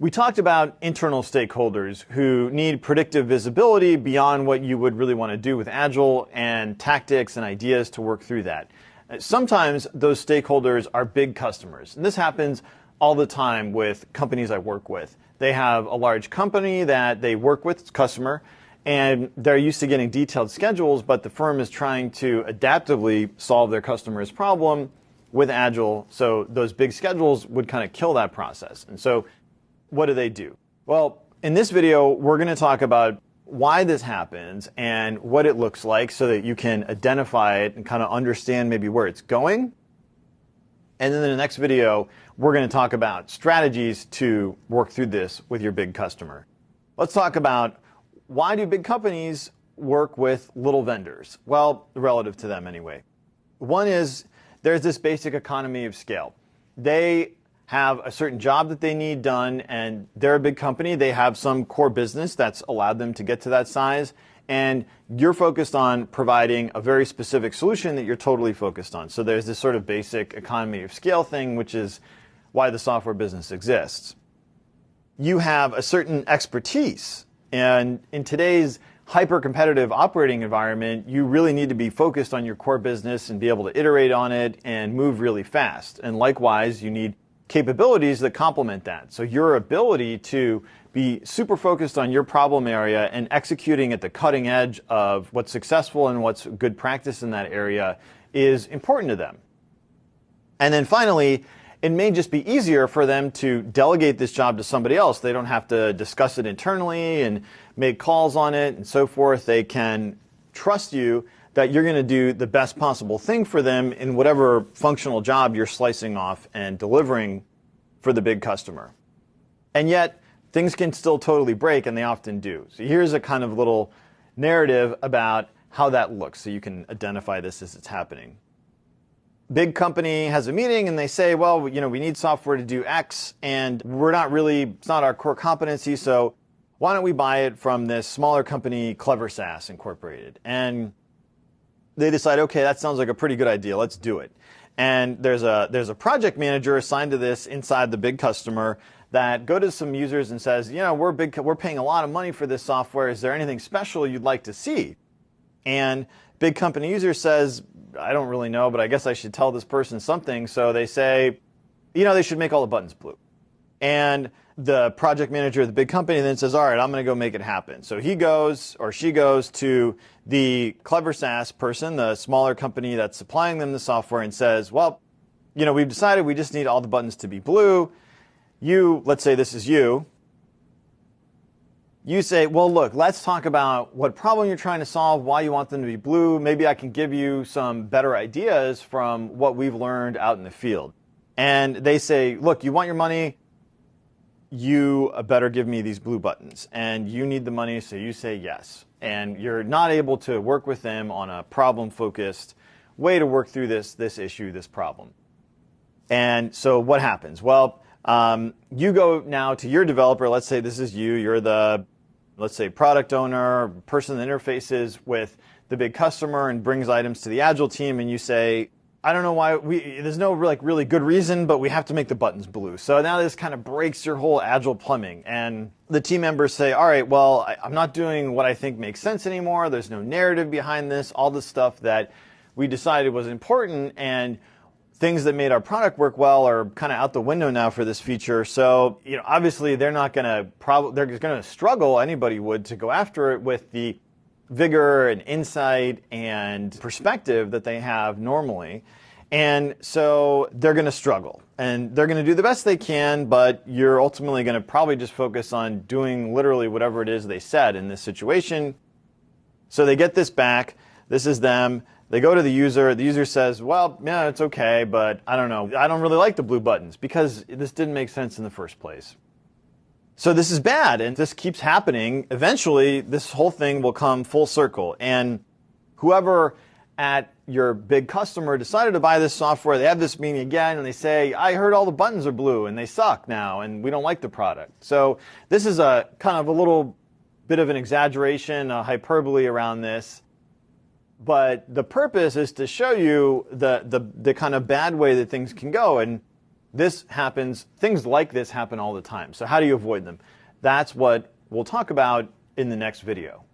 We talked about internal stakeholders who need predictive visibility beyond what you would really want to do with Agile and tactics and ideas to work through that. Sometimes those stakeholders are big customers. And this happens all the time with companies I work with. They have a large company that they work with, customer, and they're used to getting detailed schedules, but the firm is trying to adaptively solve their customer's problem with Agile. So those big schedules would kind of kill that process. And so what do they do? Well, in this video, we're going to talk about why this happens and what it looks like so that you can identify it and kind of understand maybe where it's going. And then in the next video, we're going to talk about strategies to work through this with your big customer. Let's talk about why do big companies work with little vendors? Well, relative to them anyway. One is there's this basic economy of scale. They have a certain job that they need done and they're a big company. They have some core business that's allowed them to get to that size. And you're focused on providing a very specific solution that you're totally focused on. So there's this sort of basic economy of scale thing, which is why the software business exists. You have a certain expertise. And in today's hyper competitive operating environment, you really need to be focused on your core business and be able to iterate on it and move really fast. And likewise, you need capabilities that complement that. So your ability to be super focused on your problem area and executing at the cutting edge of what's successful and what's good practice in that area is important to them. And then finally, it may just be easier for them to delegate this job to somebody else. They don't have to discuss it internally and make calls on it and so forth. They can trust you that you're going to do the best possible thing for them in whatever functional job you're slicing off and delivering for the big customer. And yet, things can still totally break, and they often do. So here's a kind of little narrative about how that looks so you can identify this as it's happening. Big company has a meeting and they say, well, you know, we need software to do X and we're not really, it's not our core competency, so why don't we buy it from this smaller company, Clever SaaS Incorporated? And they decide, okay, that sounds like a pretty good idea. Let's do it. And there's a there's a project manager assigned to this inside the big customer that go to some users and says, you know, we're big, we're paying a lot of money for this software. Is there anything special you'd like to see? And big company user says, I don't really know, but I guess I should tell this person something. So they say, you know, they should make all the buttons blue. And the project manager of the big company then says, all right, I'm going to go make it happen. So he goes or she goes to the clever SaaS person, the smaller company that's supplying them the software and says, well, you know, we've decided we just need all the buttons to be blue. You, let's say this is you. You say, well, look, let's talk about what problem you're trying to solve, why you want them to be blue. Maybe I can give you some better ideas from what we've learned out in the field. And they say, look, you want your money, you better give me these blue buttons. And you need the money, so you say yes. And you're not able to work with them on a problem focused way to work through this, this issue, this problem. And so what happens? Well, um, you go now to your developer. Let's say this is you. You're the, let's say, product owner, person that interfaces with the big customer and brings items to the Agile team. And you say, I don't know why we there's no like really good reason, but we have to make the buttons blue. So now this kind of breaks your whole agile plumbing. And the team members say, all right, well, I, I'm not doing what I think makes sense anymore. There's no narrative behind this, all the stuff that we decided was important and things that made our product work well are kind of out the window now for this feature. So, you know, obviously they're not going to probably they're going to struggle anybody would to go after it with the vigor and insight and perspective that they have normally. And so they're going to struggle and they're going to do the best they can, but you're ultimately going to probably just focus on doing literally whatever it is they said in this situation. So they get this back. This is them. They go to the user. The user says, well, yeah, it's okay, but I don't know. I don't really like the blue buttons because this didn't make sense in the first place. So this is bad and this keeps happening. Eventually, this whole thing will come full circle. And whoever at your big customer decided to buy this software, they have this meeting again and they say, I heard all the buttons are blue and they suck now and we don't like the product. So this is a kind of a little bit of an exaggeration, a hyperbole around this. But the purpose is to show you the, the, the kind of bad way that things can go. And This happens, things like this happen all the time. So how do you avoid them? That's what we'll talk about in the next video.